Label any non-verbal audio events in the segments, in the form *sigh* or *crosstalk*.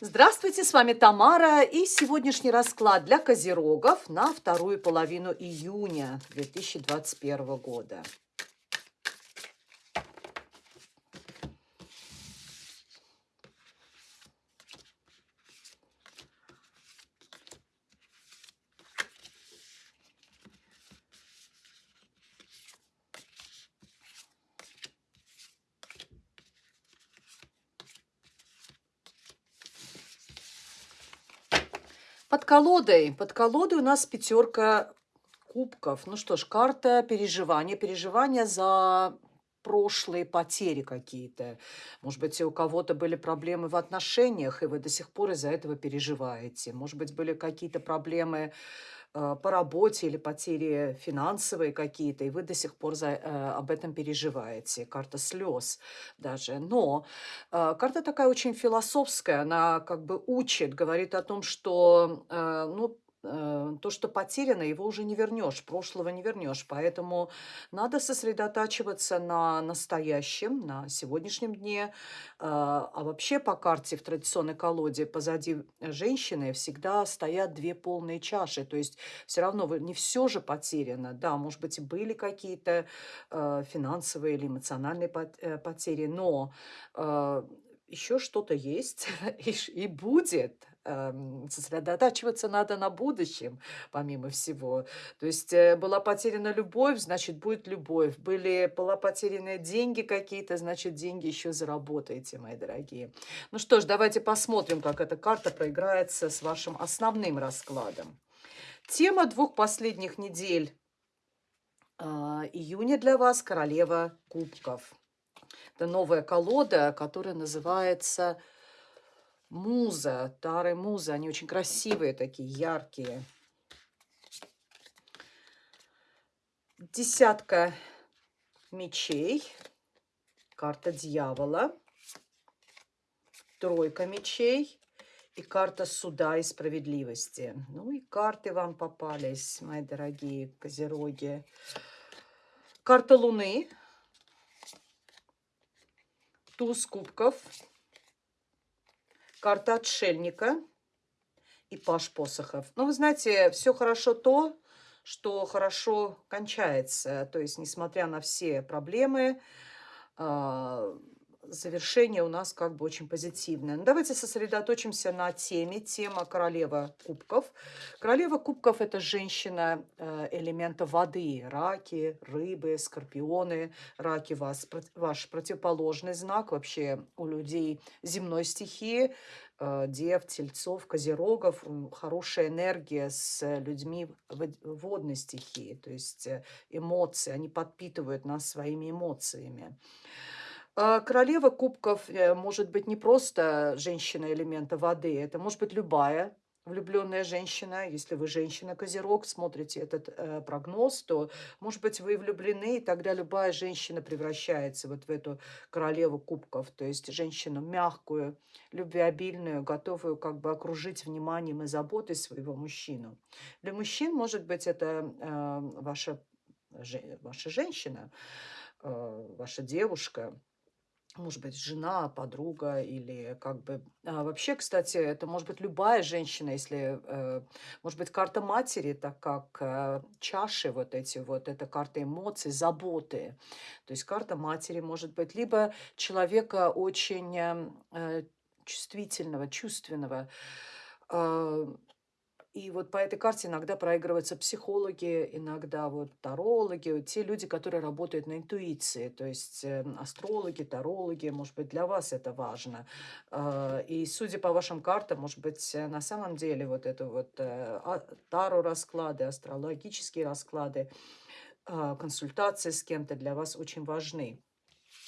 Здравствуйте, с вами Тамара и сегодняшний расклад для козерогов на вторую половину июня 2021 года. Под колодой. Под колодой у нас пятерка кубков. Ну что ж, карта переживания. Переживания за прошлые потери какие-то. Может быть, у кого-то были проблемы в отношениях, и вы до сих пор из-за этого переживаете. Может быть, были какие-то проблемы по работе или потери финансовые какие-то, и вы до сих пор за, э, об этом переживаете. Карта слез даже. Но э, карта такая очень философская, она как бы учит, говорит о том, что э, ну, Э, то, что потеряно, его уже не вернешь, прошлого не вернешь. Поэтому надо сосредотачиваться на настоящем, на сегодняшнем дне. А, а вообще по карте в традиционной колоде позади женщины всегда стоят две полные чаши. То есть все равно не все же потеряно. Да, может быть, и были какие-то э, финансовые или эмоциональные э, потери, но еще что-то есть *laughs* и будет эм, сосредотачиваться надо на будущем, помимо всего. То есть э, была потеряна любовь, значит, будет любовь. Были, была потеряны деньги какие-то, значит, деньги еще заработаете, мои дорогие. Ну что ж, давайте посмотрим, как эта карта проиграется с вашим основным раскладом. Тема двух последних недель э, июня для вас – королева кубков. Это новая колода, которая называется Муза, Тары Муза. Они очень красивые такие, яркие. Десятка мечей. Карта дьявола. Тройка мечей. И карта суда и справедливости. Ну и карты вам попались, мои дорогие козероги. Карта Луны туз кубков, карта отшельника и паш посохов. Ну, вы знаете, все хорошо то, что хорошо кончается. То есть, несмотря на все проблемы, а, завершение у нас как бы очень позитивное. Ну, давайте сосредоточимся на теме. Тема королева кубков. Королева кубков – это женщина э, элемента воды. Раки, рыбы, скорпионы. Раки – вас, ваш противоположный знак вообще у людей земной стихии. Э, дев, тельцов, козерогов. Хорошая энергия с людьми водной стихии. То есть э, эмоции. Они подпитывают нас своими эмоциями. Королева кубков э, может быть не просто женщина элемента воды, это может быть любая влюбленная женщина. Если вы женщина-козерог, смотрите этот э, прогноз, то, может быть, вы влюблены, и тогда любая женщина превращается вот в эту королеву кубков, то есть женщину мягкую, любвеобильную, готовую как бы окружить вниманием и заботой своего мужчину. Для мужчин, может быть, это э, ваша, ваша женщина, ваша девушка, может быть, жена, подруга или как бы... А вообще, кстати, это может быть любая женщина, если... Э, может быть, карта матери, так как э, чаши вот эти вот, это карта эмоций, заботы. То есть карта матери может быть либо человека очень э, чувствительного, чувственного, и вот по этой карте иногда проигрываются психологи, иногда вот тарологи, те люди, которые работают на интуиции, то есть э, астрологи, тарологи, может быть, для вас это важно. Э, и судя по вашим картам, может быть, э, на самом деле вот это вот э, а, таро расклады, астрологические расклады, э, консультации с кем-то для вас очень важны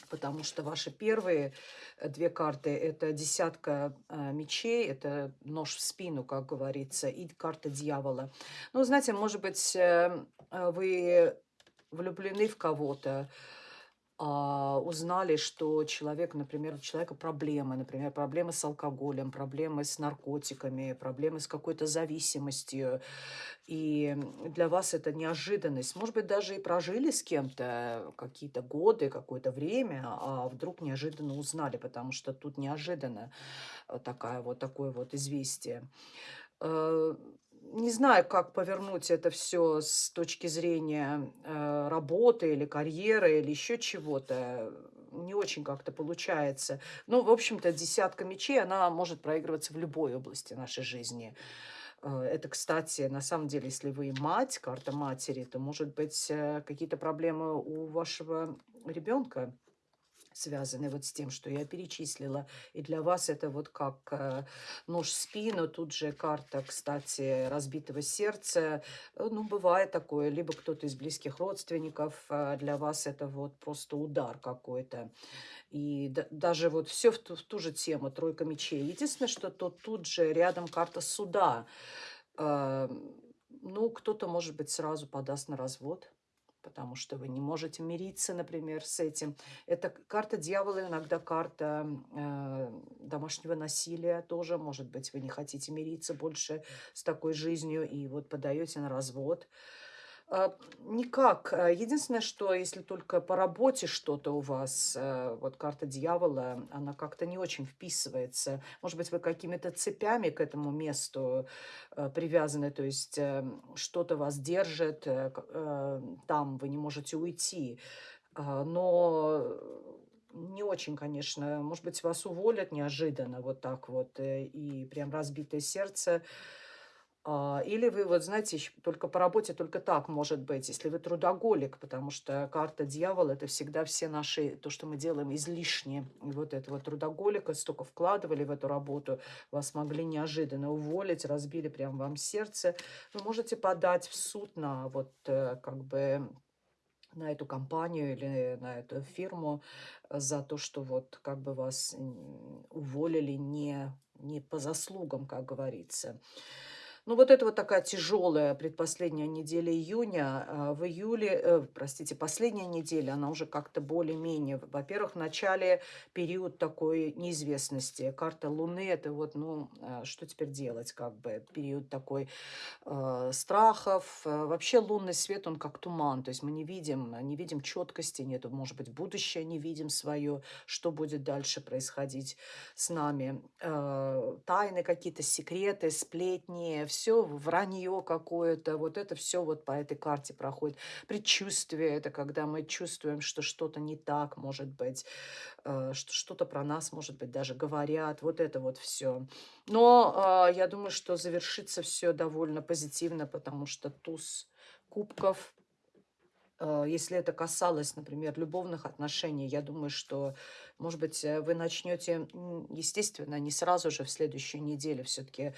потому что ваши первые э, две карты – это десятка э, мечей, это нож в спину, как говорится, и карта дьявола. Ну, знаете, может быть, э, вы влюблены в кого-то, узнали, что человек, например, у человека проблемы, например, проблемы с алкоголем, проблемы с наркотиками, проблемы с какой-то зависимостью, и для вас это неожиданность. Может быть, даже и прожили с кем-то какие-то годы, какое-то время, а вдруг неожиданно узнали, потому что тут неожиданно э, такая вот, такое вот известие. Не знаю, как повернуть это все с точки зрения, э, работы или карьеры, или еще чего-то. Не очень как-то получается. Ну, в общем-то, десятка мечей, она может проигрываться в любой области нашей жизни. Э, это, кстати, на самом деле, если вы мать, карта матери, то, может быть, э, какие-то проблемы у вашего ребенка связаны вот с тем, что я перечислила. И для вас это вот как э, нож в спину. Тут же карта, кстати, разбитого сердца. Э, ну, бывает такое. Либо кто-то из близких родственников. Э, для вас это вот просто удар какой-то. И да, даже вот все в ту, в ту же тему, тройка мечей. Единственное, что то тут же рядом карта суда. Э, ну, кто-то, может быть, сразу подаст на развод потому что вы не можете мириться, например, с этим. Это карта дьявола, иногда карта э, домашнего насилия тоже. Может быть, вы не хотите мириться больше с такой жизнью и вот подаете на развод. А, никак. А, единственное, что если только по работе что-то у вас, э, вот карта дьявола, она как-то не очень вписывается. Может быть, вы какими-то цепями к этому месту э, привязаны, то есть э, что-то вас держит, там вы не можете уйти. А, но не очень, конечно. Может быть, вас уволят неожиданно вот так вот, и прям разбитое сердце – а, или вы, вот знаете, только по работе только так может быть, если вы трудоголик, потому что карта дьявола– это всегда все наши, то, что мы делаем, излишнее. И вот этого трудоголика столько вкладывали в эту работу, вас могли неожиданно уволить, разбили прям вам сердце. Вы можете подать в суд на вот э, как бы на эту компанию или на эту фирму за то, что вот как бы вас уволили не, не по заслугам, как говорится. Ну, вот это вот такая тяжелая предпоследняя неделя июня. А, в июле, э, простите, последняя неделя, она уже как-то более-менее. Во-первых, в начале период такой неизвестности. Карта Луны, это вот, ну, а, что теперь делать, как бы, период такой э, страхов. Вообще лунный свет, он как туман, то есть мы не видим, не видим четкости, нету, может быть, будущее не видим свое, что будет дальше происходить с нами. Э, тайны какие-то, секреты, сплетни, все вранье какое-то, вот это все вот по этой карте проходит. Предчувствие – это когда мы чувствуем, что что-то не так, может быть, э, что что-то про нас, может быть, даже говорят, вот это вот все. Но э, я думаю, что завершится все довольно позитивно, потому что туз кубков э, – если это касалось, например, любовных отношений, я думаю, что, может быть, вы начнете, естественно, не сразу же в следующей неделе все-таки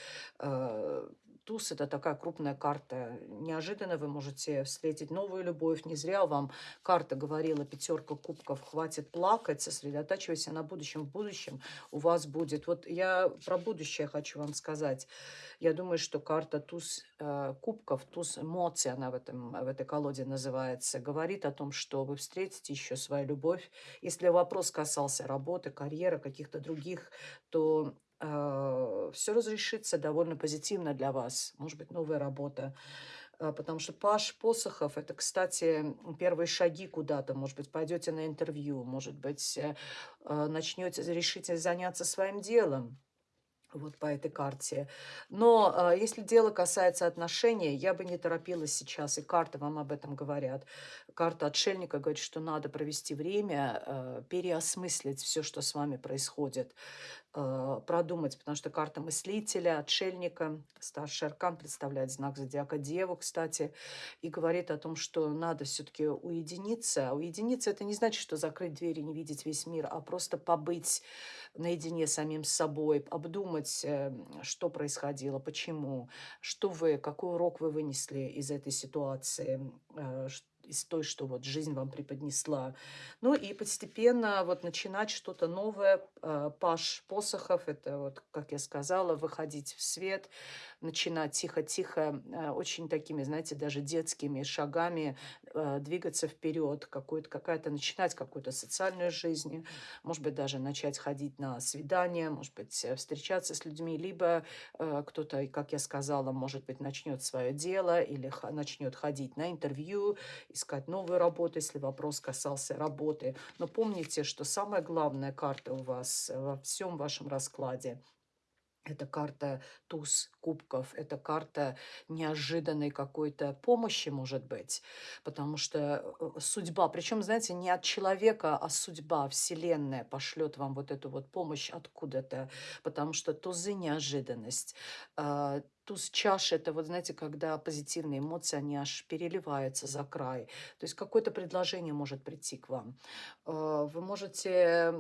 туз– это такая крупная карта. Неожиданно вы можете встретить новую любовь. Не зря вам карта говорила, пятерка кубков, хватит плакать, сосредотачивайся на будущем. В будущем у вас будет... Вот я про будущее хочу вам сказать. Я думаю, что карта туз э, кубков, туз эмоций, она в, этом, в этой колоде называется, говорит о том, что вы встретите еще свою любовь. Если вопрос касался работы, карьеры, каких-то других, то все разрешится довольно позитивно для вас. Может быть, новая работа. Э, потому что Паш Посохов, это, кстати, первые шаги куда-то. Может быть, пойдете на интервью, может быть, э, э начнете, решите заняться своим делом вот по этой карте. Но а, если дело касается отношений, я бы не торопилась сейчас, и карты вам об этом говорят. Карта отшельника говорит, что надо провести время, а, переосмыслить все, что с вами происходит, а, продумать, потому что карта мыслителя, отшельника, старший аркан представляет знак зодиака Деву, кстати, и говорит о том, что надо все-таки уединиться. Уединиться это не значит, что закрыть двери, не видеть весь мир, а просто побыть наедине с самим собой, обдумать, э, что происходило, почему, что вы, какой урок вы вынесли из этой ситуации, э, из той, что вот жизнь вам преподнесла. Ну и постепенно вот начинать что-то новое. Э, Паш Посохов, это вот, как я сказала, выходить в свет, начинать тихо-тихо, очень такими, знаете, даже детскими шагами двигаться вперед, какая-то начинать какую-то социальную жизнь, может быть, даже начать ходить на свидания, может быть, э, встречаться с людьми, либо кто-то, как я сказала, может быть, начнет свое дело или начнет ходить на интервью, искать новую работу, если вопрос касался работы. Но помните, что самая главная карта у вас во всем вашем раскладе это карта туз кубков, это карта неожиданной какой-то помощи, может быть, потому что э, судьба, причем, знаете, не от человека, а судьба, вселенная пошлет вам вот эту вот помощь откуда-то, потому что тузы неожиданность, а, туз чаши, это вот, знаете, когда позитивные эмоции, они аж переливаются за край. То есть какое-то предложение может прийти к вам. Э, вы можете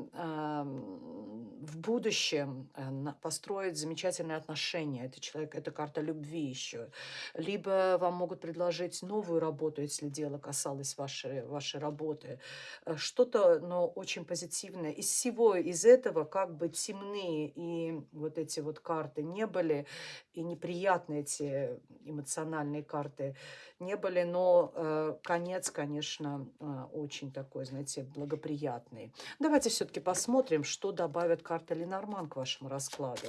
в будущем э, построить замечательные отношения. Это человек, это карта любви еще. Либо вам могут предложить новую работу, если дело касалось вашей, вашей работы. Э, что-то, но очень позитивное. Из всего из этого, как бы темные и вот эти вот карты не были, и неприятные эти эмоциональные карты не были, но э, конец, конечно, э, очень такой, знаете, благоприятный. Давайте все-таки посмотрим, что добавит карта Ленорман к вашему раскладу.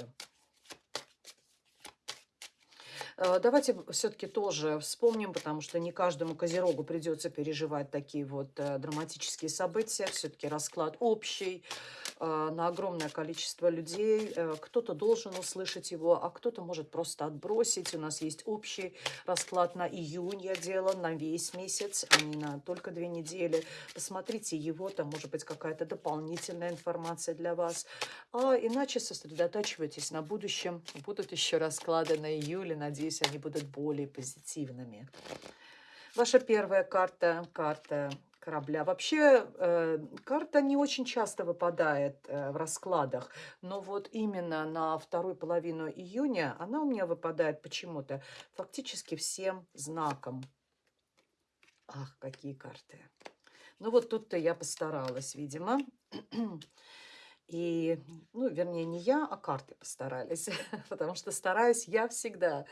Э, давайте все-таки тоже вспомним, потому что не каждому козерогу придется переживать такие вот э, драматические события. Все-таки расклад общий э, на огромное количество людей. Кто-то должен услышать его, а кто-то может просто отбросить. У нас есть общий расклад на июнь я делала, на весь месяц, а не на только две недели. Посмотрите его, там может быть какая-то дополнительная информация для вас. А иначе сосредотачивайтесь на будущем. Будут еще расклады на июле, надеюсь, надеюсь, они будут более позитивными. Ваша первая карта, карта корабля. Вообще, э, карта не очень часто выпадает э, в раскладах, но вот именно на вторую половину июня она у меня выпадает почему-то фактически всем знаком. Ах, какие карты. Ну вот тут-то я постаралась, видимо. И, ну, вернее, не я, а карты постарались, *laughs* потому что стараюсь я всегда.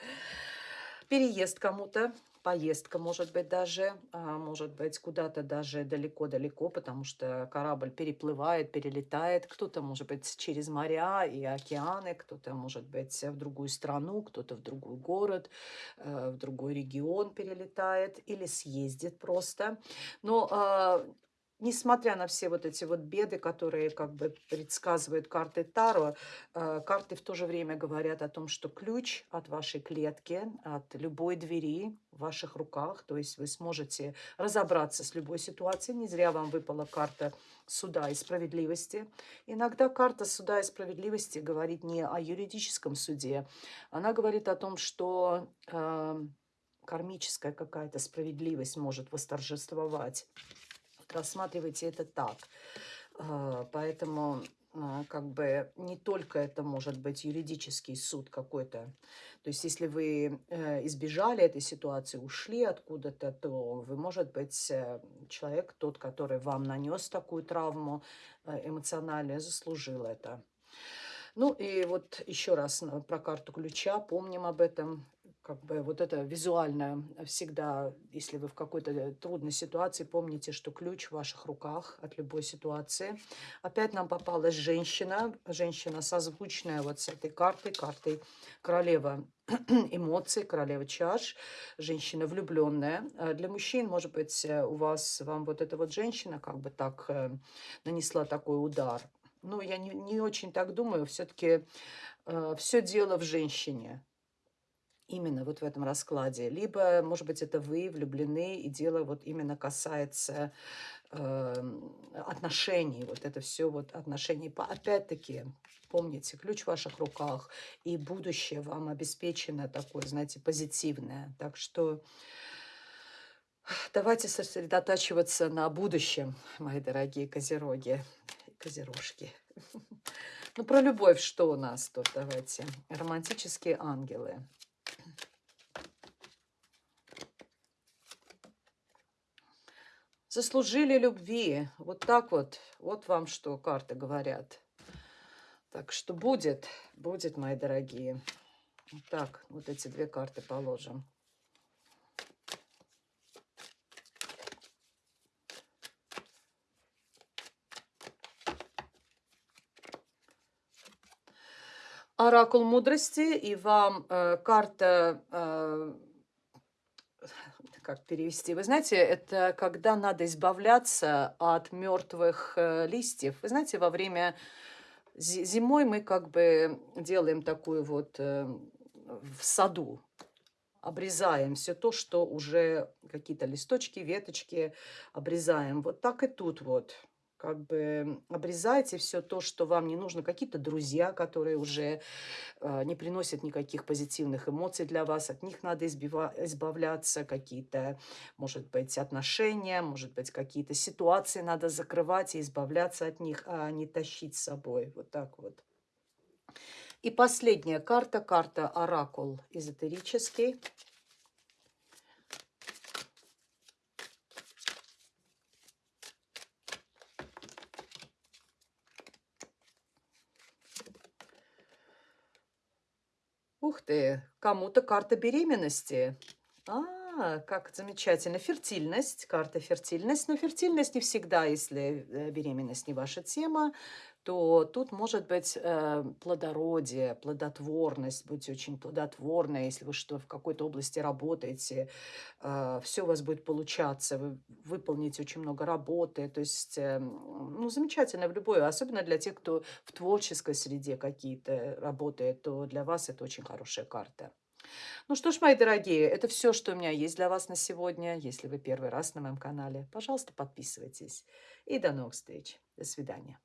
Переезд кому-то, поездка, может быть, даже, а, может быть, куда-то даже далеко-далеко, потому что корабль переплывает, перелетает, кто-то, может быть, через моря и океаны, кто-то, может быть, в другую страну, кто-то в другой город, э, в другой регион перелетает или съездит просто. Но а, несмотря на все вот эти вот беды, которые как бы предсказывают карты Таро, э, карты в то же время говорят о том, что ключ от вашей клетки, от любой двери в ваших руках, то есть вы сможете разобраться с любой ситуацией. Не зря вам выпала карта суда и справедливости. Иногда карта суда и справедливости говорит не о юридическом суде, она говорит о том, что э, кармическая какая-то справедливость может восторжествовать рассматривайте это так. А, поэтому а, как бы не только это может быть юридический суд какой-то. То есть если вы э, избежали этой ситуации, ушли откуда-то, то вы, может быть, э, человек, тот, который вам нанес такую травму э, эмоциональную, заслужил это. Ну и вот еще раз про карту ключа, помним об этом как бы вот это визуально всегда, если вы в какой-то трудной ситуации, помните, что ключ в ваших руках от любой ситуации. Опять нам попалась женщина, женщина созвучная вот с этой картой, картой королева *clears throat* эмоций, королева чаш, женщина влюбленная. А для мужчин, может быть, у вас, вам вот эта вот женщина как бы так э, нанесла такой удар. Ну, я не, не очень так думаю, все-таки э, все дело в женщине именно вот в этом раскладе. Либо, может быть, это вы влюблены, и дело вот именно касается э, отношений. Вот это все вот отношений. Опять-таки, помните, ключ в ваших руках, и будущее вам обеспечено такое, знаете, позитивное. Так что давайте сосредотачиваться на будущем, мои дорогие козероги, козерожки. *laughs* Ну, про любовь что у нас тут? Давайте. Романтические ангелы. Заслужили любви. Вот так вот. Вот вам что карты говорят. Так что будет, будет, мои дорогие. Так, вот эти две карты положим. Оракул мудрости, и вам э, карта, э, как перевести, вы знаете, это когда надо избавляться от мертвых э, листьев. Вы знаете, во время зимой мы как бы делаем такую вот э, в саду, обрезаем все то, что уже какие-то листочки, веточки обрезаем. Вот так и тут вот как бы обрезайте все то, что вам не нужно. Какие-то друзья, которые уже э, не приносят никаких позитивных эмоций для вас, от них надо избавляться. Какие-то, может быть, отношения, может быть, какие-то ситуации надо закрывать и избавляться от них, а не тащить с собой. Вот так вот. И последняя карта, карта Оракул эзотерический. Ух ты, кому-то карта беременности. А, как замечательно. Фертильность, карта фертильность. Но фертильность не всегда, если э, беременность не ваша тема то тут может быть э, плодородие, плодотворность, будьте очень плодотворны, если вы что в какой-то области работаете, э, все у вас будет получаться, вы выполните очень много работы, то есть, э, ну, замечательно в любой, особенно для тех, кто в творческой среде какие-то работает, то для вас это очень хорошая карта. Ну что ж, мои дорогие, это все, что у меня есть для вас на сегодня. Если вы первый раз на моем канале, пожалуйста, подписывайтесь. И до новых встреч. До свидания.